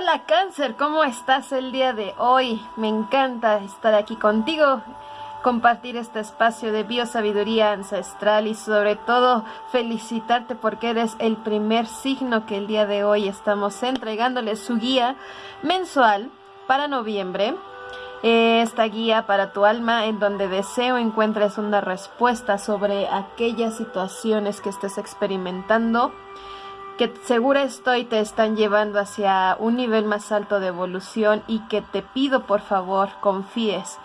Hola cáncer, ¿cómo estás el día de hoy? Me encanta estar aquí contigo, compartir este espacio de biosabiduría ancestral y sobre todo felicitarte porque eres el primer signo que el día de hoy estamos entregándole su guía mensual para noviembre. Esta guía para tu alma en donde deseo encuentres una respuesta sobre aquellas situaciones que estés experimentando que segura estoy te están llevando hacia un nivel más alto de evolución y que te pido por favor confíes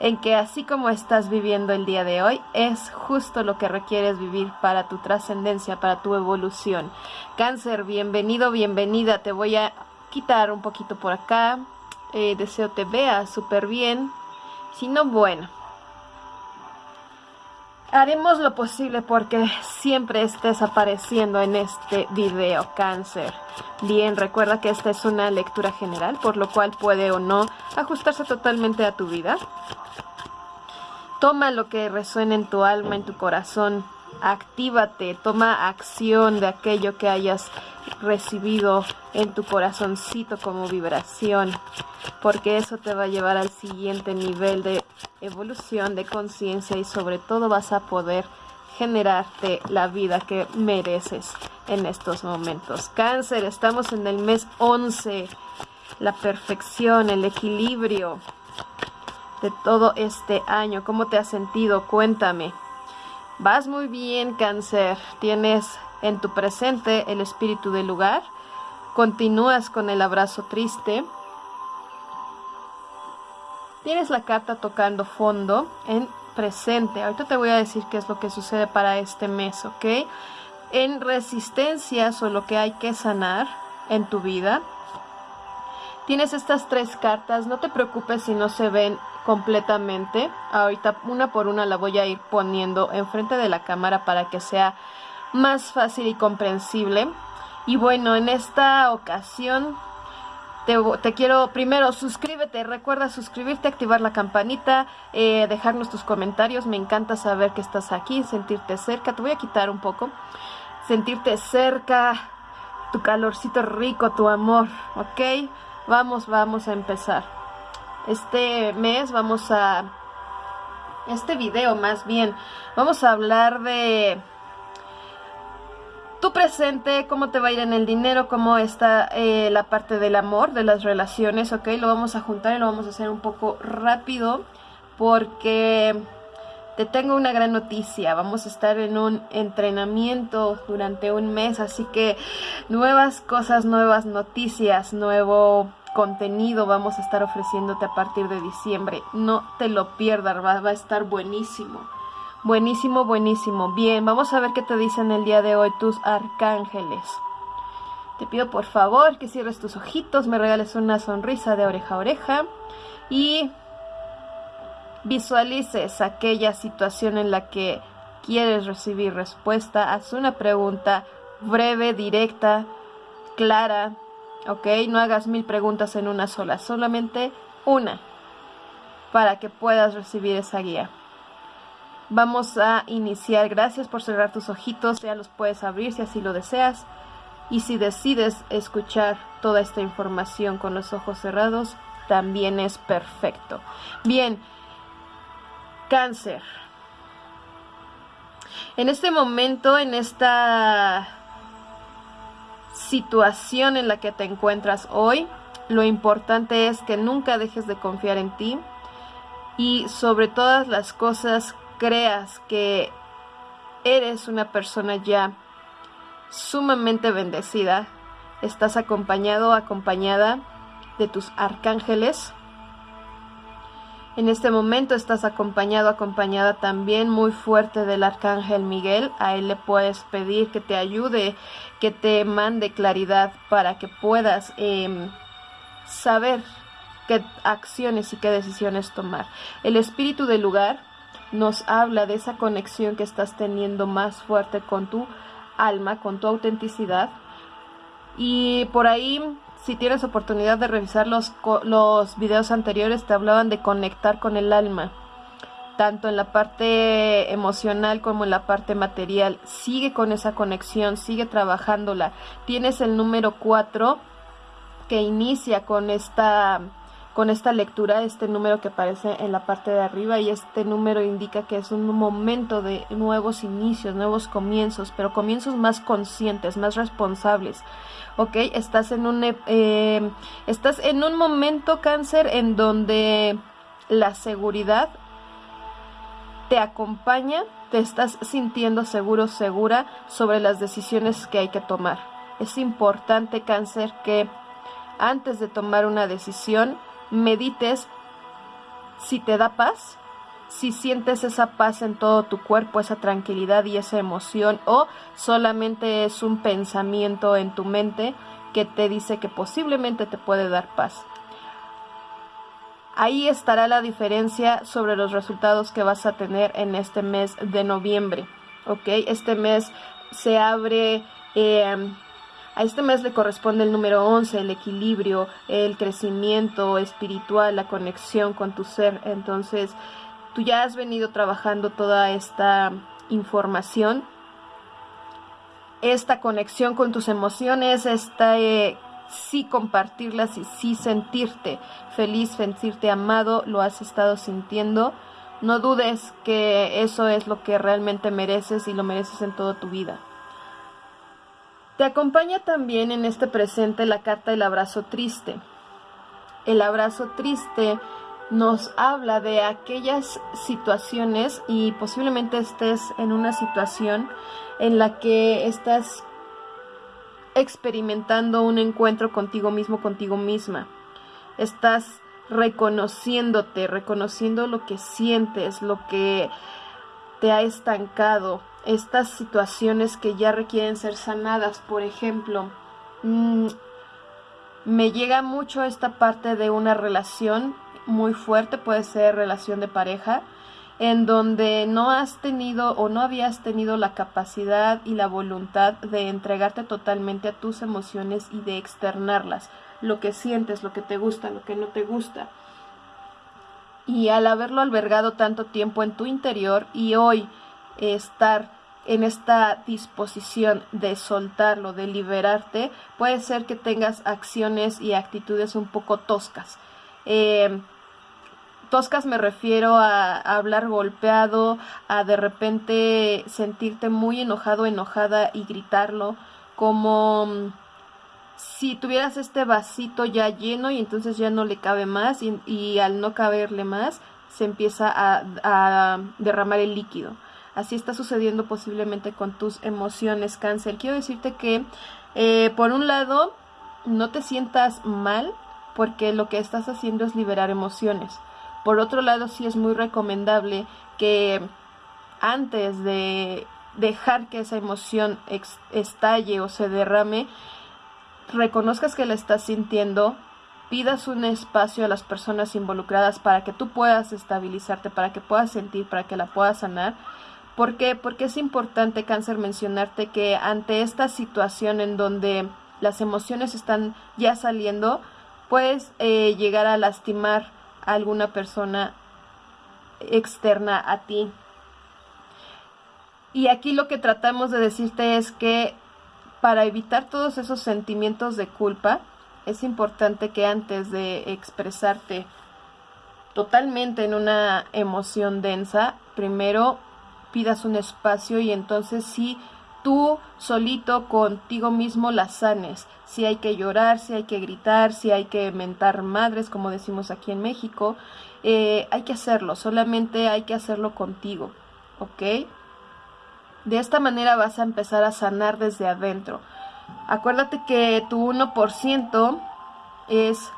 en que así como estás viviendo el día de hoy es justo lo que requieres vivir para tu trascendencia, para tu evolución. Cáncer, bienvenido, bienvenida. Te voy a quitar un poquito por acá. Eh, deseo te vea súper bien. Si no, bueno. Haremos lo posible porque siempre estés apareciendo en este video cáncer. Bien, recuerda que esta es una lectura general, por lo cual puede o no ajustarse totalmente a tu vida. Toma lo que resuene en tu alma, en tu corazón. Actívate, toma acción de aquello que hayas recibido en tu corazoncito como vibración, porque eso te va a llevar al siguiente nivel de evolución de conciencia y sobre todo vas a poder generarte la vida que mereces en estos momentos. Cáncer, estamos en el mes 11, la perfección, el equilibrio de todo este año. ¿Cómo te has sentido? Cuéntame. Vas muy bien, cáncer. Tienes en tu presente el espíritu del lugar. Continúas con el abrazo triste Tienes la carta tocando fondo en presente. Ahorita te voy a decir qué es lo que sucede para este mes, ¿ok? En resistencias o lo que hay que sanar en tu vida. Tienes estas tres cartas, no te preocupes si no se ven completamente. Ahorita una por una la voy a ir poniendo enfrente de la cámara para que sea más fácil y comprensible. Y bueno, en esta ocasión te, quiero primero suscríbete, recuerda suscribirte, activar la campanita, eh, dejarnos tus comentarios, me encanta saber que estás aquí, sentirte cerca, te voy a quitar un poco, sentirte cerca, tu calorcito rico, tu amor, ¿ok? Vamos, vamos a empezar. Este mes vamos a, este video más bien, vamos a hablar de tu presente, cómo te va a ir en el dinero, cómo está eh, la parte del amor, de las relaciones, ok, lo vamos a juntar y lo vamos a hacer un poco rápido porque te tengo una gran noticia, vamos a estar en un entrenamiento durante un mes, así que nuevas cosas, nuevas noticias, nuevo contenido vamos a estar ofreciéndote a partir de diciembre, no te lo pierdas, va, va a estar buenísimo. Buenísimo, buenísimo. Bien, vamos a ver qué te dicen el día de hoy tus arcángeles. Te pido por favor que cierres tus ojitos, me regales una sonrisa de oreja a oreja y visualices aquella situación en la que quieres recibir respuesta. Haz una pregunta breve, directa, clara, ¿ok? No hagas mil preguntas en una sola, solamente una para que puedas recibir esa guía. Vamos a iniciar. Gracias por cerrar tus ojitos. Ya los puedes abrir si así lo deseas. Y si decides escuchar toda esta información con los ojos cerrados, también es perfecto. Bien, cáncer. En este momento, en esta situación en la que te encuentras hoy, lo importante es que nunca dejes de confiar en ti y sobre todas las cosas creas que eres una persona ya sumamente bendecida, estás acompañado acompañada de tus arcángeles. En este momento estás acompañado, acompañada también muy fuerte del arcángel Miguel. A él le puedes pedir que te ayude, que te mande claridad para que puedas em, saber qué acciones y qué decisiones tomar. El espíritu del lugar nos habla de esa conexión que estás teniendo más fuerte con tu alma, con tu autenticidad. Y por ahí, si tienes oportunidad de revisar los, los videos anteriores, te hablaban de conectar con el alma, tanto en la parte emocional como en la parte material. Sigue con esa conexión, sigue trabajándola. Tienes el número 4 que inicia con esta con esta lectura, este número que aparece en la parte de arriba y este número indica que es un momento de nuevos inicios, nuevos comienzos, pero comienzos más conscientes, más responsables. ¿Ok? Estás en un, eh, estás en un momento cáncer en donde la seguridad te acompaña, te estás sintiendo seguro, segura sobre las decisiones que hay que tomar. Es importante cáncer que antes de tomar una decisión, medites si te da paz, si sientes esa paz en todo tu cuerpo, esa tranquilidad y esa emoción, o solamente es un pensamiento en tu mente que te dice que posiblemente te puede dar paz. Ahí estará la diferencia sobre los resultados que vas a tener en este mes de noviembre. ¿Ok? Este mes se abre eh, a este mes le corresponde el número 11, el equilibrio, el crecimiento espiritual, la conexión con tu ser. Entonces, tú ya has venido trabajando toda esta información, esta conexión con tus emociones, esta eh, sí compartirlas y sí sentirte feliz, sentirte amado, lo has estado sintiendo. No dudes que eso es lo que realmente mereces y lo mereces en toda tu vida. Te acompaña también en este presente la carta El abrazo triste. El abrazo triste nos habla de aquellas situaciones y posiblemente estés en una situación en la que estás experimentando un encuentro contigo mismo, contigo misma. Estás reconociéndote, reconociendo lo que sientes, lo que te ha estancado, estas situaciones que ya requieren ser sanadas. Por ejemplo, mm, me llega mucho esta parte de una relación muy fuerte, puede ser relación de pareja, en donde no has tenido o no habías tenido la capacidad y la voluntad de entregarte totalmente a tus emociones y de externarlas, lo que sientes, lo que te gusta, lo que no te gusta. Y al haberlo albergado tanto tiempo en tu interior y hoy estar en esta disposición de soltarlo, de liberarte, puede ser que tengas acciones y actitudes un poco toscas. Eh, toscas me refiero a, hablar golpeado, a de repente sentirte muy enojado, enojada y gritarlo, como mm, si tuvieras este vasito ya lleno y entonces ya no le cabe más y, al no caberle más se empieza a derramar el líquido. Así está sucediendo posiblemente con tus emociones, cáncer. Quiero decirte que, eh, por un lado, no te sientas mal porque lo que estás haciendo es liberar emociones. Por otro lado, sí es muy recomendable que antes de dejar que esa emoción estalle o se derrame, reconozcas que la estás sintiendo, pidas un espacio a las personas involucradas para que tú puedas estabilizarte, para que puedas sentir, para que la puedas sanar ¿Por qué? Porque es importante, cáncer, mencionarte que ante esta situación en donde las emociones están ya saliendo, puedes eh, llegar a lastimar a alguna persona externa a ti. Y aquí lo que tratamos de decirte es que para evitar todos esos sentimientos de culpa, es importante que antes de expresarte totalmente en una emoción densa, primero pidas un espacio y entonces si tú solito contigo mismo la sanes. Si hay que llorar, si hay que gritar, si hay que mentar madres, como decimos aquí en México, eh, hay que hacerlo, solamente hay que hacerlo contigo, ¿ok? De esta manera vas a empezar a sanar desde adentro. Acuérdate que tu 1% es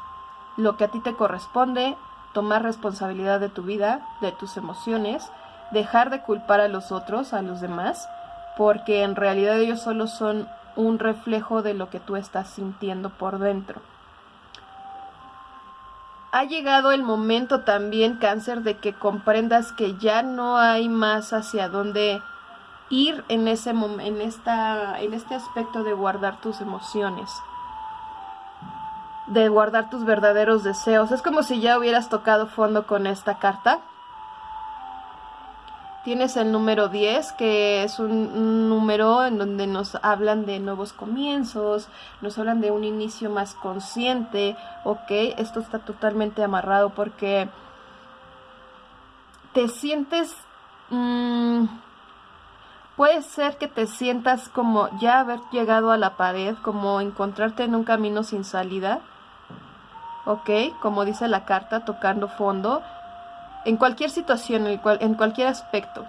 lo que a ti te corresponde, tomar responsabilidad de tu vida, de tus emociones, dejar de culpar a los otros, a los demás, porque en realidad ellos solo son un reflejo de lo que tú estás sintiendo por dentro. Ha llegado el momento también, cáncer, de que comprendas que ya no hay más hacia dónde ir en ese en esta en este aspecto de guardar tus emociones de guardar tus verdaderos deseos. Es como si ya hubieras tocado fondo con esta carta Tienes el número 10, que es un, número en donde nos hablan de nuevos comienzos, nos hablan de un inicio más consciente, ok, esto está totalmente amarrado porque te sientes... Mm, puede ser que te sientas como ya haber llegado a la pared, como encontrarte en un camino sin salida, ok, como dice la carta, tocando fondo, en cualquier situación, en, en cualquier aspecto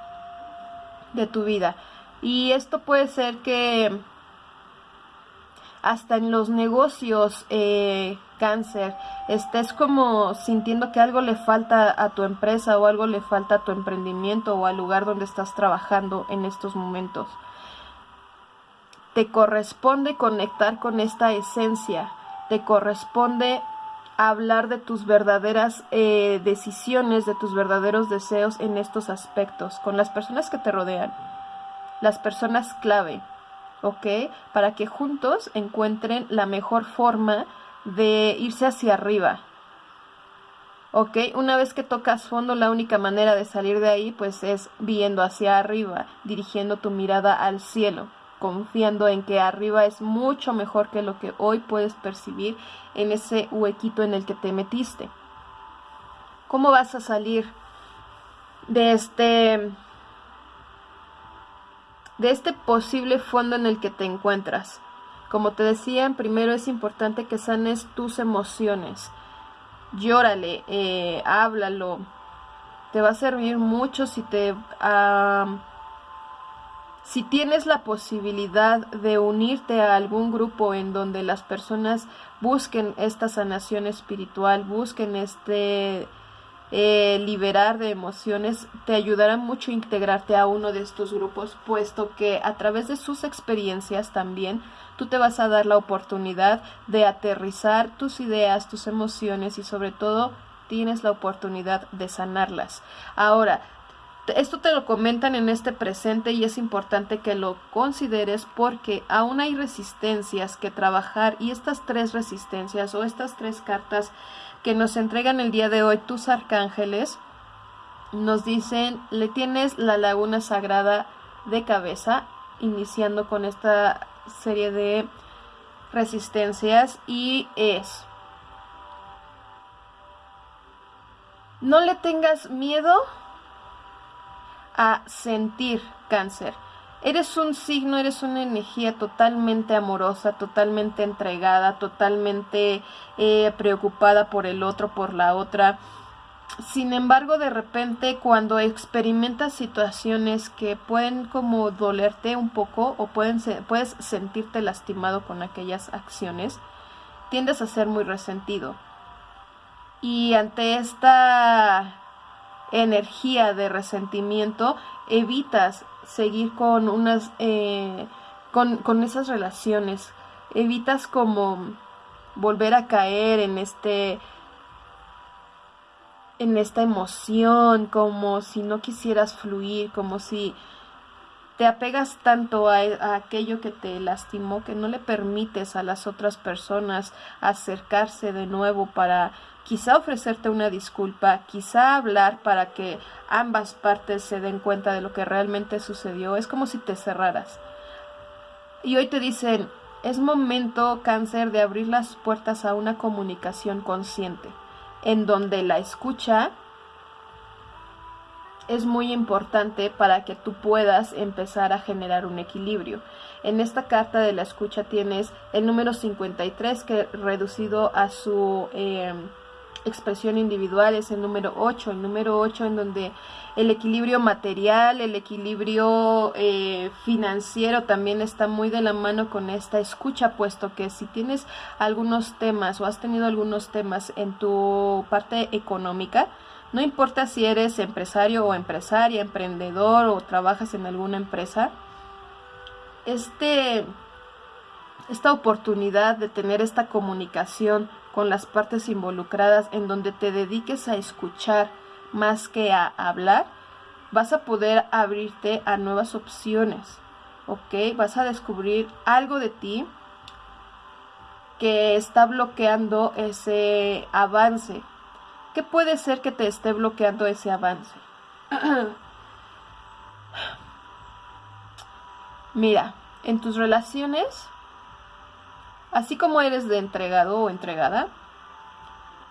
de tu vida. Y esto puede ser que hasta en los negocios eh, cáncer estés como sintiendo que algo le falta a tu empresa o algo le falta a tu emprendimiento o al lugar donde estás trabajando en estos momentos. Te corresponde conectar con esta esencia, te corresponde hablar de tus verdaderas eh, decisiones, de tus verdaderos deseos en estos aspectos, con las personas que te rodean, las personas clave, ¿ok? Para que juntos encuentren la mejor forma de irse hacia arriba. ¿Ok? Una vez que tocas fondo, la única manera de salir de ahí, pues es viendo hacia arriba, dirigiendo tu mirada al cielo confiando en que arriba es mucho mejor que lo que hoy puedes percibir en ese huequito en el que te metiste. ¿Cómo vas a salir de este de este posible fondo en el que te encuentras? Como te decía, primero es importante que sanes tus emociones. Llórale, eh, háblalo. Te va a servir mucho si te si tienes la posibilidad de unirte a algún grupo en donde las personas busquen esta sanación espiritual, busquen este eh, liberar de emociones, te ayudará mucho integrarte a uno de estos grupos, puesto que a través de sus experiencias también tú te vas a dar la oportunidad de aterrizar tus ideas, tus emociones y sobre todo tienes la oportunidad de sanarlas. Ahora, esto te lo comentan en este presente y es importante que lo consideres porque aún hay resistencias que trabajar y estas tres resistencias o estas tres cartas que nos entregan el día de hoy tus arcángeles nos dicen le tienes la laguna sagrada de cabeza iniciando con esta serie de resistencias y es no le tengas miedo a sentir cáncer. Eres un signo, eres una energía totalmente amorosa, totalmente entregada, totalmente eh, preocupada por el otro, por la otra. Sin embargo, de repente cuando experimentas situaciones que pueden como dolerte un poco o pueden puedes sentirte lastimado con aquellas acciones, tiendes a ser muy resentido. Y ante esta energía de resentimiento, evitas seguir con unas, eh, con, con esas relaciones, evitas como volver a caer en este en esta emoción, como si no quisieras fluir, como si te apegas tanto a, a, aquello que te lastimó que no le permites a las otras personas acercarse de nuevo para quizá ofrecerte una disculpa, quizá hablar para que ambas partes se den cuenta de lo que realmente sucedió. Es como si te cerraras. Y hoy te dicen, es momento, cáncer, de abrir las puertas a una comunicación consciente, en donde la escucha es muy importante para que tú puedas empezar a generar un equilibrio. En esta carta de la escucha tienes el número 53 que reducido a su... Eh, expresión individual es el número 8, el número 8 en donde el equilibrio material, el equilibrio eh, financiero también está muy de la mano con esta escucha, puesto que si tienes algunos temas o has tenido algunos temas en tu parte económica, no importa si eres empresario o empresaria, emprendedor o trabajas en alguna empresa, este, esta oportunidad de tener esta comunicación con las partes involucradas en donde te dediques a escuchar más que a hablar, vas a poder abrirte a nuevas opciones, ¿ok? Vas a descubrir algo de ti que está bloqueando ese avance. ¿Qué puede ser que te esté bloqueando ese avance? Mira, en tus relaciones, así como eres de entregado o entregada,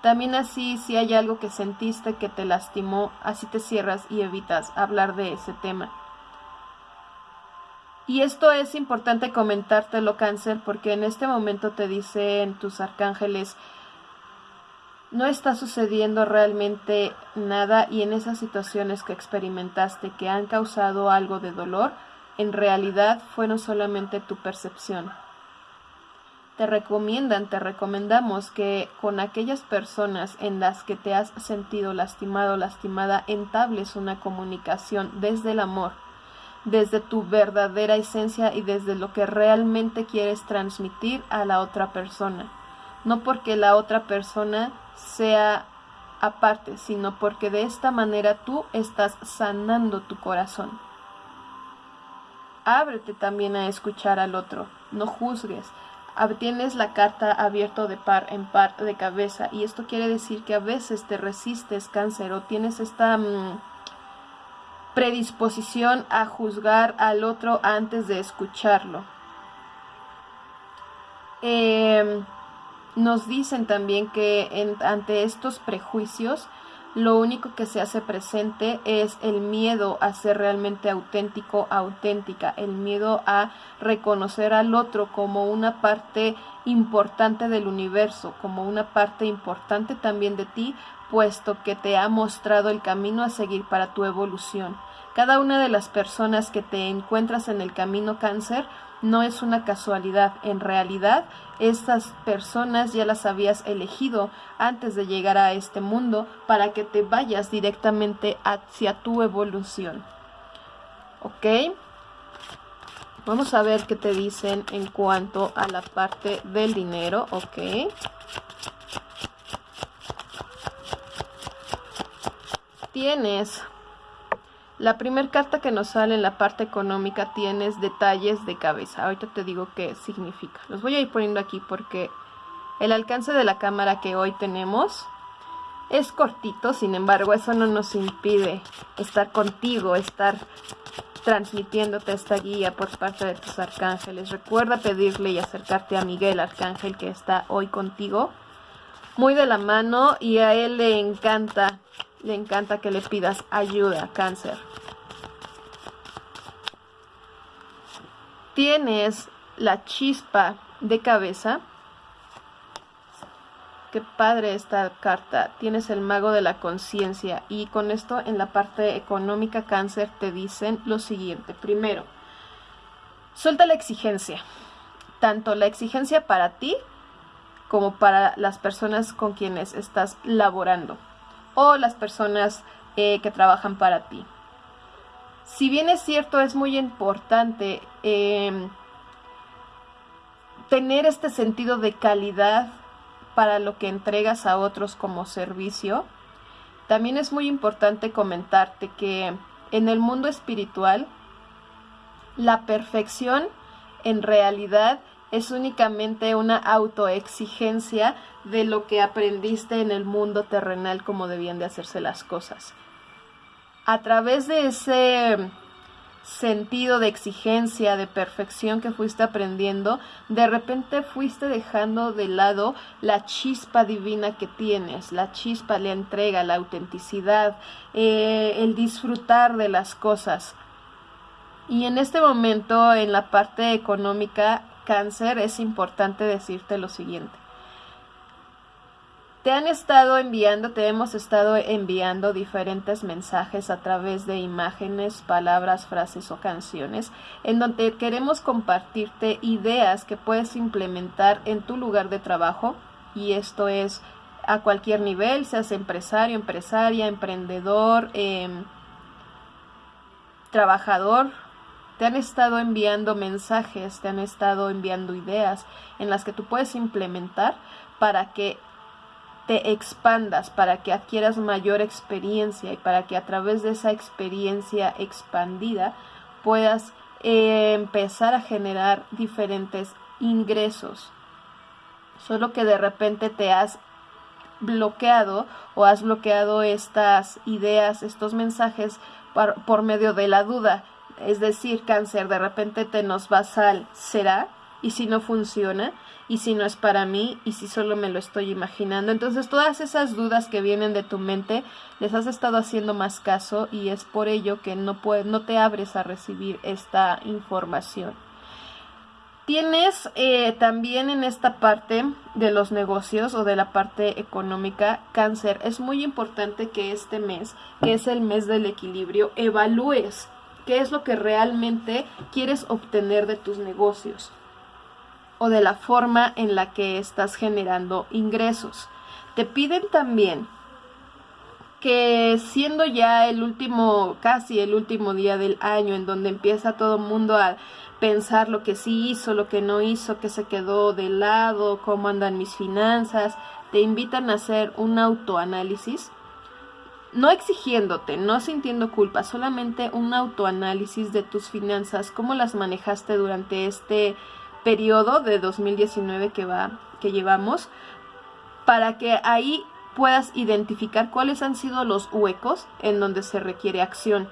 también así si hay algo que sentiste que te lastimó, así te cierras y evitas hablar de ese tema. Y esto es importante comentártelo, cáncer, porque en este momento te dicen tus arcángeles, no está sucediendo realmente nada y en esas situaciones que experimentaste que han causado algo de dolor, en realidad fueron solamente tu percepción. Te recomiendan, te recomendamos que con aquellas personas en las que te has sentido lastimado lastimada entables una comunicación desde el amor, desde tu verdadera esencia y desde lo que realmente quieres transmitir a la otra persona. No porque la otra persona sea aparte, sino porque de esta manera tú estás sanando tu corazón. Ábrete también a escuchar al otro, no juzgues. Tienes la carta abierto de par en par de cabeza y esto quiere decir que a veces te resistes cáncer o tienes esta mm, predisposición a juzgar al otro antes de escucharlo. Eh, nos dicen también que ante estos prejuicios, lo único que se hace presente es el miedo a ser realmente auténtico, auténtica, el miedo a reconocer al otro como una parte importante del universo, como una parte importante también de ti, puesto que te ha mostrado el camino a seguir para tu evolución. Cada una de las personas que te encuentras en el camino cáncer no es una casualidad. En realidad, estas personas ya las habías elegido antes de llegar a este mundo para que te vayas directamente hacia tu evolución. ¿Ok? Vamos a ver qué te dicen en cuanto a la parte del dinero. ¿Ok? Tienes la primera carta que nos sale en la parte económica tienes detalles de cabeza. Ahorita te digo qué significa. Los voy a ir poniendo aquí porque el alcance de la cámara que hoy tenemos es cortito, sin embargo eso no nos impide estar contigo, estar transmitiéndote esta guía por parte de tus arcángeles. Recuerda pedirle y acercarte a Miguel Arcángel que está hoy contigo, muy de la mano y a él le encanta le encanta que le pidas ayuda, cáncer. Tienes la chispa de cabeza. Qué padre esta carta. Tienes el mago de la conciencia. Y con esto en la parte económica cáncer te dicen lo siguiente. Primero, suelta la exigencia. Tanto la exigencia para ti como para las personas con quienes estás laborando o las personas eh, que trabajan para ti. Si bien es cierto, es muy importante em, tener este sentido de calidad para lo que entregas a otros como servicio, también es muy importante comentarte que en el mundo espiritual la perfección en realidad es únicamente una autoexigencia de lo que aprendiste en el mundo terrenal como debían de hacerse las cosas. A través de ese sentido de exigencia, de perfección que fuiste aprendiendo, de repente fuiste dejando de lado la chispa divina que tienes, la chispa, la entrega, la autenticidad, eh, el disfrutar de las cosas. Y en este momento, en la parte económica, cáncer, es importante decirte lo siguiente. Te han estado enviando, te hemos estado enviando diferentes mensajes a través de imágenes, palabras, frases o canciones, en donde queremos compartirte ideas que puedes implementar en tu lugar de trabajo, y esto es a cualquier nivel, seas empresario, empresaria, emprendedor, em, trabajador, te han estado enviando mensajes, te han estado enviando ideas en las que tú puedes implementar para que te expandas, para que adquieras mayor experiencia y para que a través de esa experiencia expandida puedas eh, empezar a generar diferentes ingresos. Solo que de repente te has bloqueado o has bloqueado estas ideas, estos mensajes por, por medio de la duda. Es decir, cáncer, de repente te nos vas al será y si no funciona y si no es para mí y si solo me lo estoy imaginando. Entonces todas esas dudas que vienen de tu mente les has estado haciendo más caso y es por ello que no, no te abres a recibir esta información. Tienes eh, también en esta parte de los negocios o de la parte económica cáncer. Es muy importante que este mes, que es el mes del equilibrio, evalúes qué es lo que realmente quieres obtener de tus negocios o de la forma en la que estás generando ingresos. Te piden también que siendo ya el último, casi el último día del año en donde empieza todo el mundo a pensar lo que sí hizo, lo que no hizo, que se quedó de lado, cómo andan mis finanzas, te invitan a hacer un autoanálisis, no exigiéndote, no sintiendo culpa, solamente un autoanálisis de tus finanzas, cómo las manejaste durante este periodo de 2019 que va que llevamos para que ahí puedas identificar cuáles han sido los huecos en donde se requiere acción.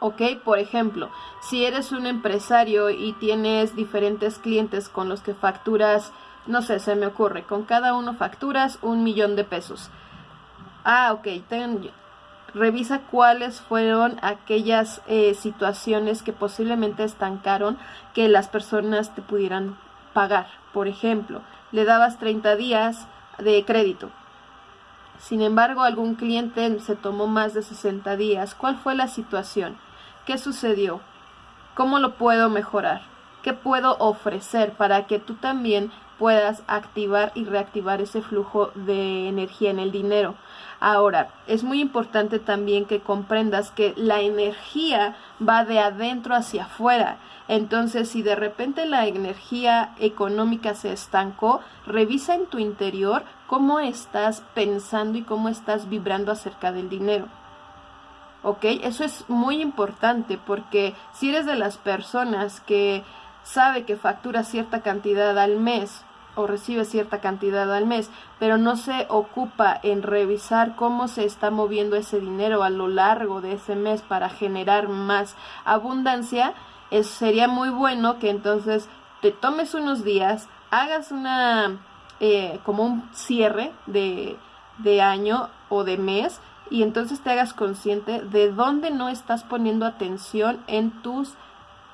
¿Ok? Por ejemplo, si eres un empresario y tienes diferentes clientes con los que facturas, no sé, se me ocurre, con cada uno facturas un millón de pesos. Ah, ok, ten, revisa cuáles fueron aquellas eh, situaciones que posiblemente estancaron que las personas te pudieran pagar. Por ejemplo, le dabas 30 días de crédito. Sin embargo, algún cliente se tomó más de 60 días. ¿Cuál fue la situación? ¿Qué sucedió? ¿Cómo lo puedo mejorar? ¿Qué puedo ofrecer para que tú también puedas activar y reactivar ese flujo de energía en el dinero? Ahora, es muy importante también que comprendas que la energía va de adentro hacia afuera. Entonces, si de repente la energía económica se estancó, revisa en tu interior cómo estás pensando y cómo estás vibrando acerca del dinero. ¿Ok? Eso es muy importante porque si eres de las personas que sabe que factura cierta cantidad al mes o recibe cierta cantidad al mes, pero no se ocupa en revisar cómo se está moviendo ese dinero a lo largo de ese mes para generar más abundancia, es, sería muy bueno que entonces te tomes unos días, hagas una eh, como un cierre de, de año o de mes y entonces te hagas consciente de dónde no estás poniendo atención en tus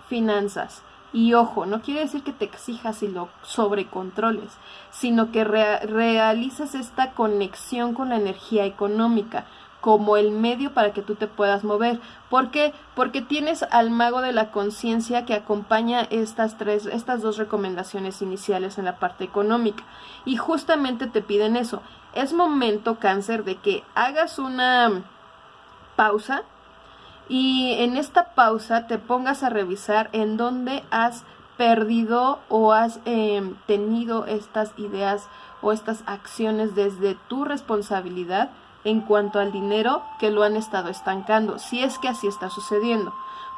finanzas y ojo, no quiere decir que te exijas y lo sobrecontroles, sino que realizas esta conexión con la energía económica como el medio para que tú te puedas mover. ¿Por qué? Porque tienes al mago de la conciencia que acompaña estas tres, estas dos recomendaciones iniciales en la parte económica. Y justamente te piden eso. Es momento, cáncer, de que hagas una pausa y en esta pausa te pongas a revisar en dónde has perdido o has em, tenido estas ideas o estas acciones desde tu responsabilidad en cuanto al dinero que lo han estado estancando, si es que así está sucediendo.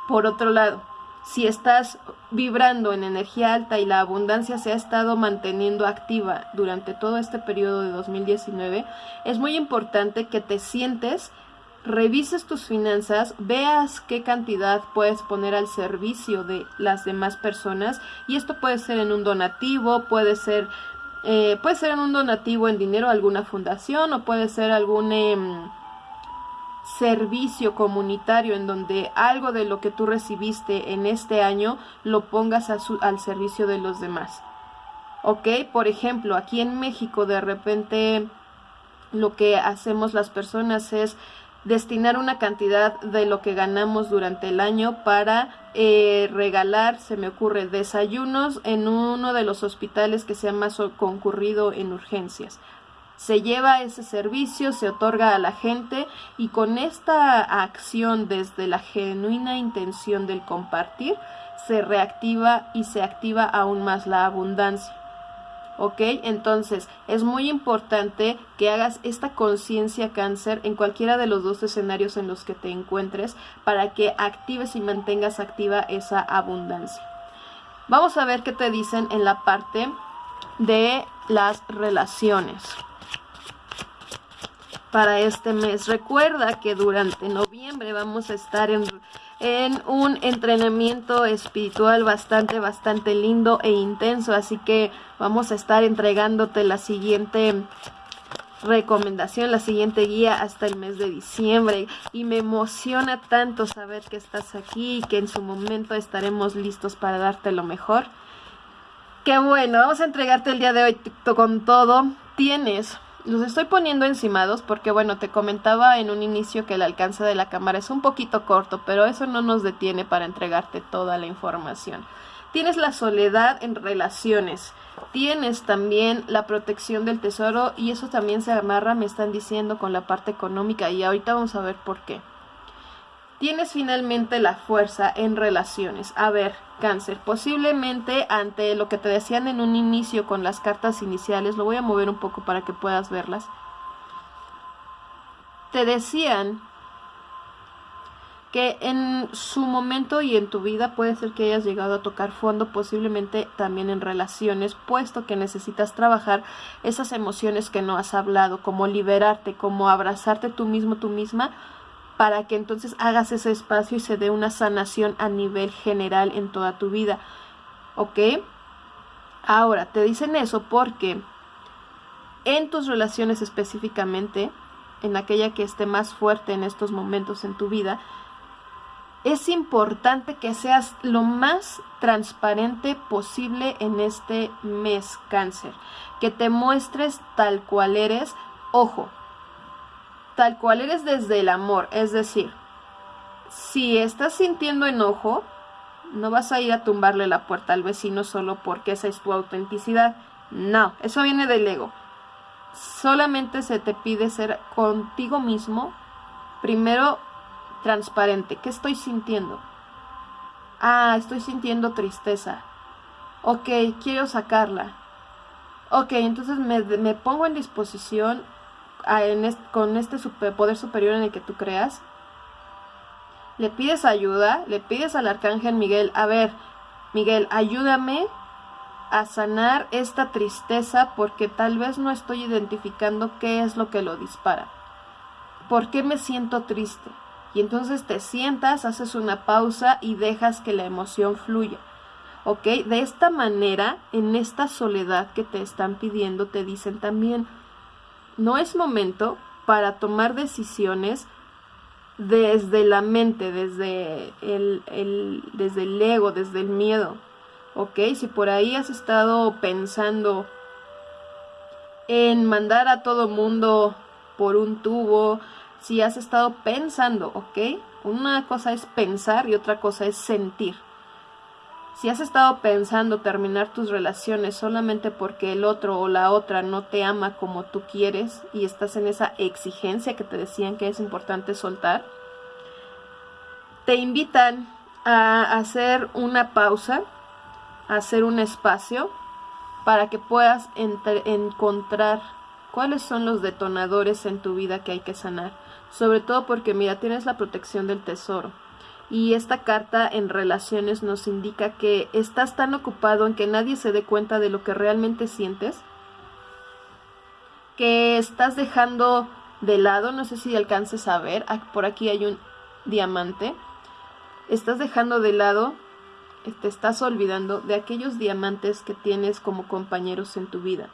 Por otro lado, si estás vibrando en energía alta y la abundancia se ha estado manteniendo activa durante todo este periodo de 2019, es muy importante que te sientes revises tus finanzas, veas qué cantidad puedes poner al servicio de las demás personas y esto puede ser en un donativo, puede ser eh, puede ser en un donativo en dinero a alguna fundación o puede ser algún em, servicio comunitario en donde algo de lo que tú recibiste en este año lo pongas al servicio de los demás. ¿Ok? Por ejemplo, aquí en México de repente lo que hacemos las personas es destinar una cantidad de lo que ganamos durante el año para eh, regalar, se me ocurre, desayunos en uno de los hospitales que sea más concurrido en urgencias. Se lleva ese servicio, se otorga a la gente y con esta acción desde la genuina intención del compartir, se reactiva y se activa aún más la abundancia. ¿Ok? Entonces es muy importante que hagas esta conciencia cáncer en cualquiera de los dos escenarios en los que te encuentres para que actives y mantengas activa esa abundancia. Vamos a ver qué te dicen en la parte de las relaciones para este mes. Recuerda que durante noviembre vamos a estar en en un entrenamiento espiritual bastante, bastante lindo e intenso. Así que vamos a estar entregándote la siguiente recomendación, la siguiente guía hasta el mes de diciembre. Y me emociona tanto saber que estás aquí y que en su momento estaremos listos para darte lo mejor. Qué bueno, vamos a entregarte el día de hoy con todo. Tienes los estoy poniendo encimados porque, bueno, te comentaba en un inicio que el alcance de la cámara es un poquito corto, pero eso no nos detiene para entregarte toda la información. Tienes la soledad en relaciones, tienes también la protección del tesoro y eso también se amarra, me están diciendo, con la parte económica y ahorita vamos a ver por qué. Tienes finalmente la fuerza en relaciones. A ver, cáncer, posiblemente ante lo que te decían en un inicio con las cartas iniciales, lo voy a mover un poco para que puedas verlas. Te decían que en su momento y en tu vida puede ser que hayas llegado a tocar fondo, posiblemente también en relaciones, puesto que necesitas trabajar esas emociones que no has hablado, como liberarte, como abrazarte tú mismo, tú misma, para que entonces hagas ese espacio y se dé una sanación a nivel general en toda tu vida. ¿Ok? Ahora, te dicen eso porque en tus relaciones específicamente, en aquella que esté más fuerte en estos momentos en tu vida, es importante que seas lo más transparente posible en este mes cáncer, que te muestres tal cual eres. Ojo, tal cual eres desde el amor. Es decir, si estás sintiendo enojo, no vas a ir a tumbarle la puerta al vecino solo porque esa es tu autenticidad. No, eso viene del ego. Solamente se te pide ser contigo mismo, primero transparente. ¿Qué estoy sintiendo? Ah, estoy sintiendo tristeza. Ok, quiero sacarla. Ok, entonces me, me pongo en disposición con este poder superior en el que tú creas, le pides ayuda, le pides al arcángel Miguel, a ver, Miguel, ayúdame a sanar esta tristeza porque tal vez no estoy identificando qué es lo que lo dispara. ¿Por qué me siento triste? Y entonces te sientas, haces una pausa y dejas que la emoción fluya. ¿Ok? De esta manera, en esta soledad que te están pidiendo, te dicen también, no es momento para tomar decisiones desde la mente, desde el, desde el ego, desde el miedo. ¿Ok? Si por ahí has estado pensando en mandar a todo mundo por un tubo, si has estado pensando, ¿ok? Una cosa es pensar y otra cosa es sentir. Si has estado pensando terminar tus relaciones solamente porque el otro o la otra no te ama como tú quieres y estás en esa exigencia que te decían que es importante soltar, te invitan a hacer una pausa, a hacer un espacio para que puedas encontrar cuáles son los detonadores en tu vida que hay que sanar. Sobre todo porque, mira, tienes la protección del tesoro y esta carta en relaciones nos indica que estás tan ocupado en que nadie se dé cuenta de lo que realmente sientes, que estás dejando de lado, no sé si alcances a ver, por aquí hay un diamante, estás dejando de lado, te estás olvidando de aquellos diamantes que tienes como compañeros en tu vida.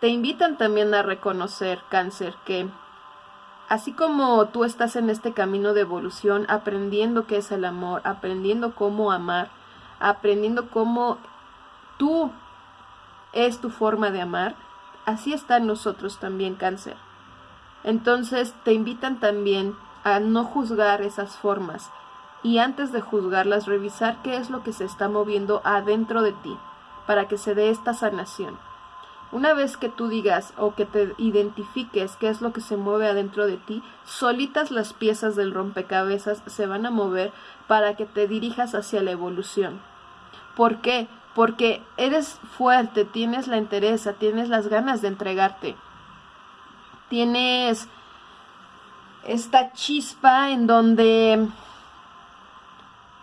Te invitan también a reconocer, cáncer, que así como tú estás en este camino de evolución, aprendiendo qué es el amor, aprendiendo cómo amar, aprendiendo cómo tú es tu forma de amar, así están nosotros también cáncer. Entonces te invitan también a no juzgar esas formas y antes de juzgarlas revisar qué es lo que se está moviendo adentro de ti para que se dé esta sanación. Una vez que tú digas o que te identifiques qué es lo que se mueve adentro de ti, solitas las piezas del rompecabezas se van a mover para que te dirijas hacia la evolución. ¿Por qué? Porque eres fuerte, tienes la entereza, tienes las ganas de entregarte. Tienes esta chispa en donde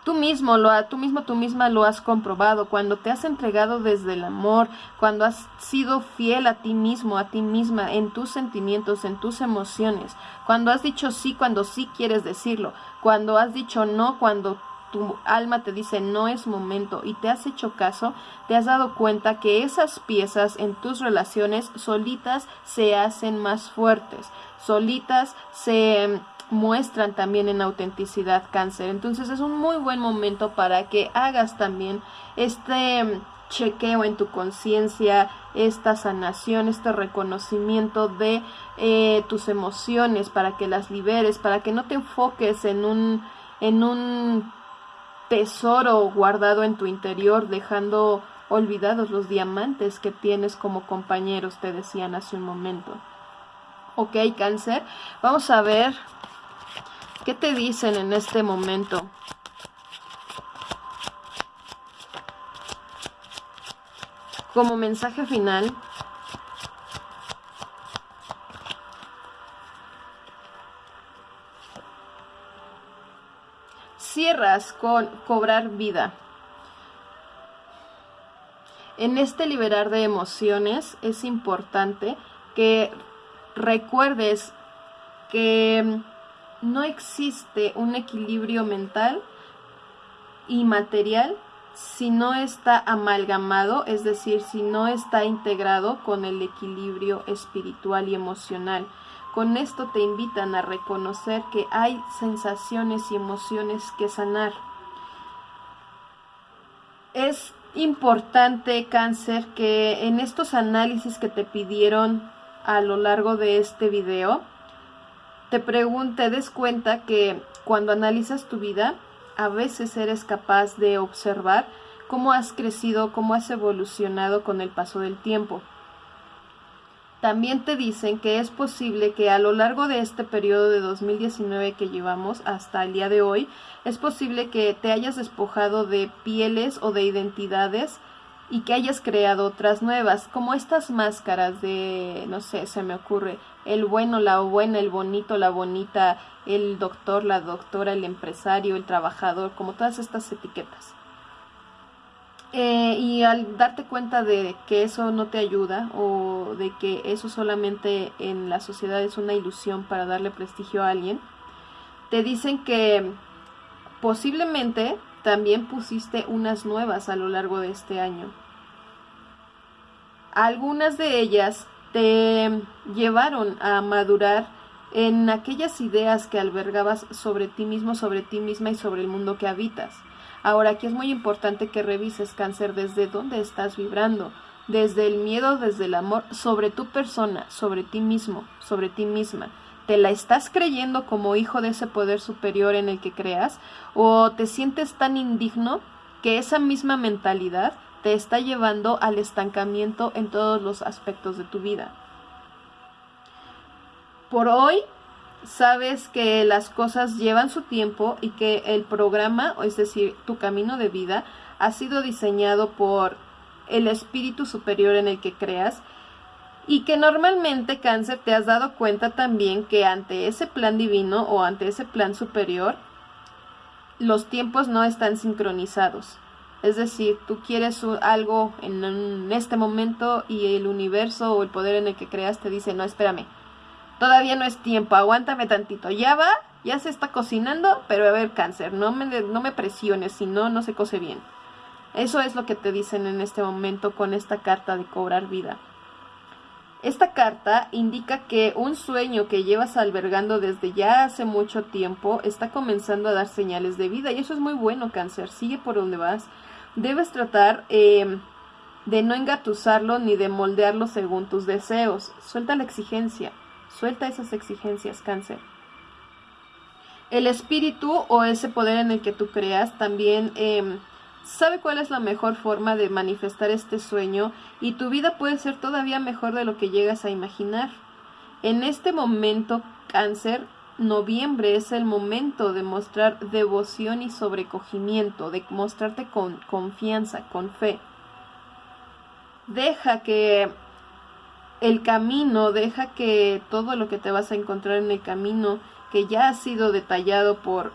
Tú mismo, lo, tú mismo, tú misma lo has comprobado, cuando te has entregado desde el amor, cuando has sido fiel a ti mismo, a ti misma, en tus sentimientos, en tus emociones, cuando has dicho sí cuando sí quieres decirlo, cuando has dicho no cuando tu alma te dice no es momento y te has hecho caso, te has dado cuenta que esas piezas en tus relaciones solitas se hacen más fuertes, solitas se muestran también en autenticidad cáncer. Entonces es un muy buen momento para que hagas también este chequeo en tu conciencia, esta sanación, este reconocimiento de eh, tus emociones para que las liberes, para que no te enfoques en un, en un tesoro guardado en tu interior, dejando olvidados los diamantes que tienes como compañeros, te decían hace un momento. Ok, cáncer, vamos a ver ¿Qué te dicen en este momento? Como mensaje final, cierras con cobrar vida. En este liberar de emociones es importante que recuerdes que no existe un equilibrio mental y material si no está amalgamado, es decir, si no está integrado con el equilibrio espiritual y emocional. Con esto te invitan a reconocer que hay sensaciones y emociones que sanar. Es importante, cáncer, que en estos análisis que te pidieron a lo largo de este video, te pregunte, des cuenta que cuando analizas tu vida, a veces eres capaz de observar cómo has crecido, cómo has evolucionado con el paso del tiempo. También te dicen que es posible que a lo largo de este periodo de 2019 que llevamos hasta el día de hoy, es posible que te hayas despojado de pieles o de identidades y que hayas creado otras nuevas, como estas máscaras de, no sé, se me ocurre, el bueno, la buena, el bonito, la bonita, el doctor, la doctora, el empresario, el trabajador, como todas estas etiquetas. Eh, y al darte cuenta de que eso no te ayuda o de que eso solamente en la sociedad es una ilusión para darle prestigio a alguien, te dicen que posiblemente también pusiste unas nuevas a lo largo de este año. Algunas de ellas te llevaron a madurar en aquellas ideas que albergabas sobre ti mismo, sobre ti misma y sobre el mundo que habitas. Ahora aquí es muy importante que revises cáncer desde dónde estás vibrando, desde el miedo, desde el amor, sobre tu persona, sobre ti mismo, sobre ti misma. ¿Te la estás creyendo como hijo de ese poder superior en el que creas? ¿O te sientes tan indigno que esa misma mentalidad te está llevando al estancamiento en todos los aspectos de tu vida. Por hoy sabes que las cosas llevan su tiempo y que el programa, es decir, tu camino de vida, ha sido diseñado por el espíritu superior en el que creas y que normalmente cáncer te has dado cuenta también que ante ese plan divino o ante ese plan superior los tiempos no están sincronizados. Es decir, tú quieres algo en, este momento y el universo o el poder en el que creas te dice, no, espérame, todavía no es tiempo, aguántame tantito, ya va, ya se está cocinando, pero a ver, cáncer, no me, no me presiones, si no, no se cose bien. Eso es lo que te dicen en este momento con esta carta de cobrar vida. Esta carta indica que un sueño que llevas albergando desde ya hace mucho tiempo está comenzando a dar señales de vida y eso es muy bueno, cáncer, sigue por donde vas debes tratar em, de no engatusarlo ni de moldearlo según tus deseos. Suelta la exigencia, suelta esas exigencias, cáncer. El espíritu o ese poder en el que tú creas también em, sabe cuál es la mejor forma de manifestar este sueño y tu vida puede ser todavía mejor de lo que llegas a imaginar. En este momento, cáncer, noviembre es el momento de mostrar devoción y sobrecogimiento, de mostrarte con confianza, con fe. Deja que el camino, deja que todo lo que te vas a encontrar en el camino, que ya ha sido detallado por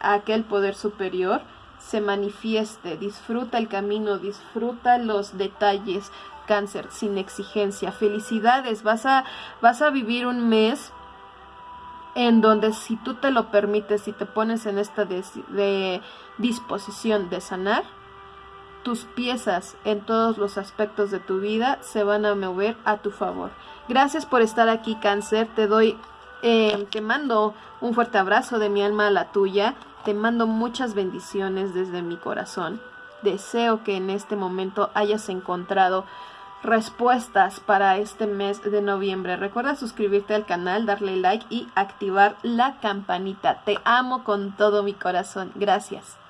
aquel poder superior, se manifieste. Disfruta el camino, disfruta los detalles. Cáncer, sin exigencia. Felicidades, vas a, vas a vivir un mes en donde si tú te lo permites y te pones en esta de disposición de sanar, tus piezas en todos los aspectos de tu vida se van a mover a tu favor. Gracias por estar aquí, cáncer. Te doy, eh, te mando un fuerte abrazo de mi alma a la tuya. Te mando muchas bendiciones desde mi corazón. Deseo que en este momento hayas encontrado respuestas para este mes de noviembre. Recuerda suscribirte al canal, darle like y activar la campanita. Te amo con todo mi corazón. Gracias.